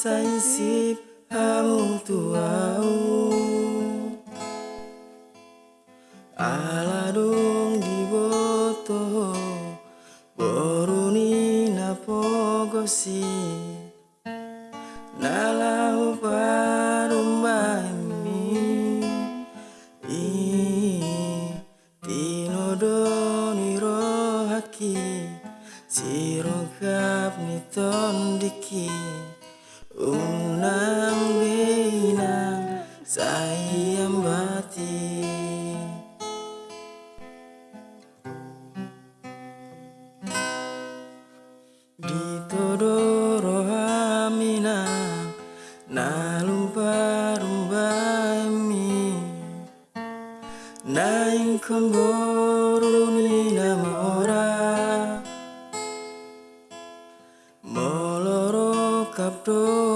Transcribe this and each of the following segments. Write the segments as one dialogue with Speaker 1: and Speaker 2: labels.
Speaker 1: sainsip hamu tuau Aladung di boto Boruni na pogosi Nalahu parumbami Tinodoni rohaki Sirongkap ni tondiki Unang binang sayang bati Di todoro haminang Nalumpa-rumpa mi Naing komboru ni namora Moloro kapdo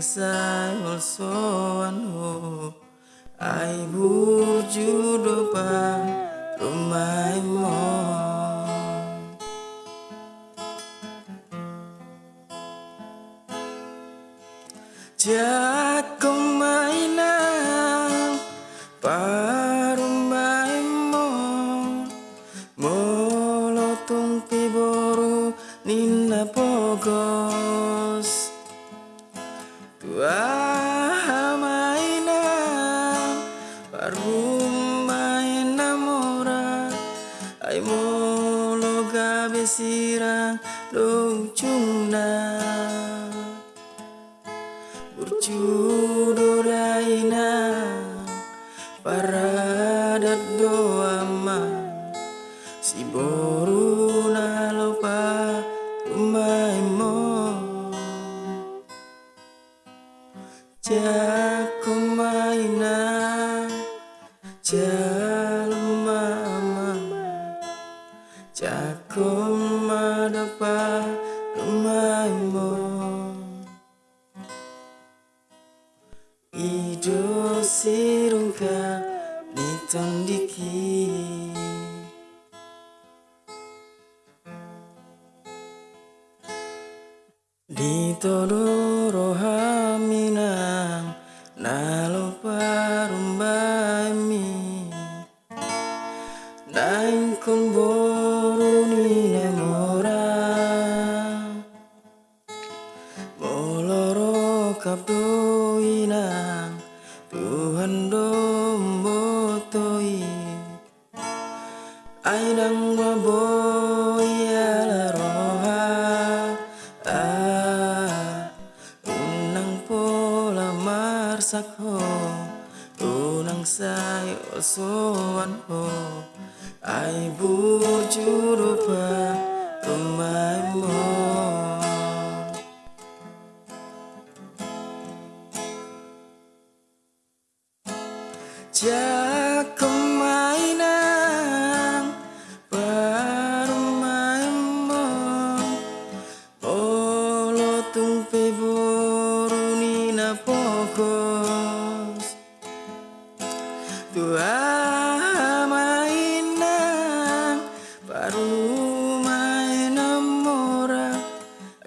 Speaker 1: Xa sai also hồ ai burju dopa mãi mo chắc công Tua mainang parumay namora Ay molo gabi sirang lucu na Burjudo daina Paradat doama Si boru Jako maina Jalma Jako madapa rumay mo Ido sirungka nitondiki Di cặp đôi nàng, Tuhan domo tôi. Ai đang qua bôi là roha Ah à, Unang pola marsak ho Unang sayo soan ho Ai bu jurupa rumahmu pokos Tua mainang parumay namora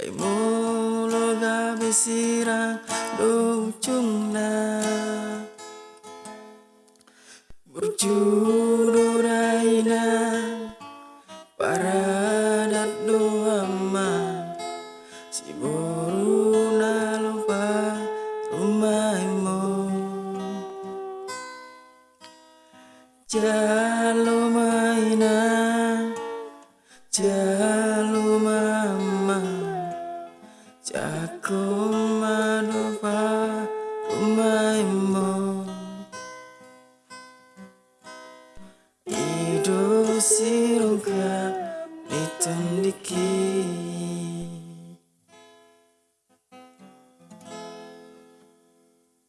Speaker 1: Ay molo gabi sirang lucu na Burjudo Jalo maina Jalo mama Jako madopa rumay mo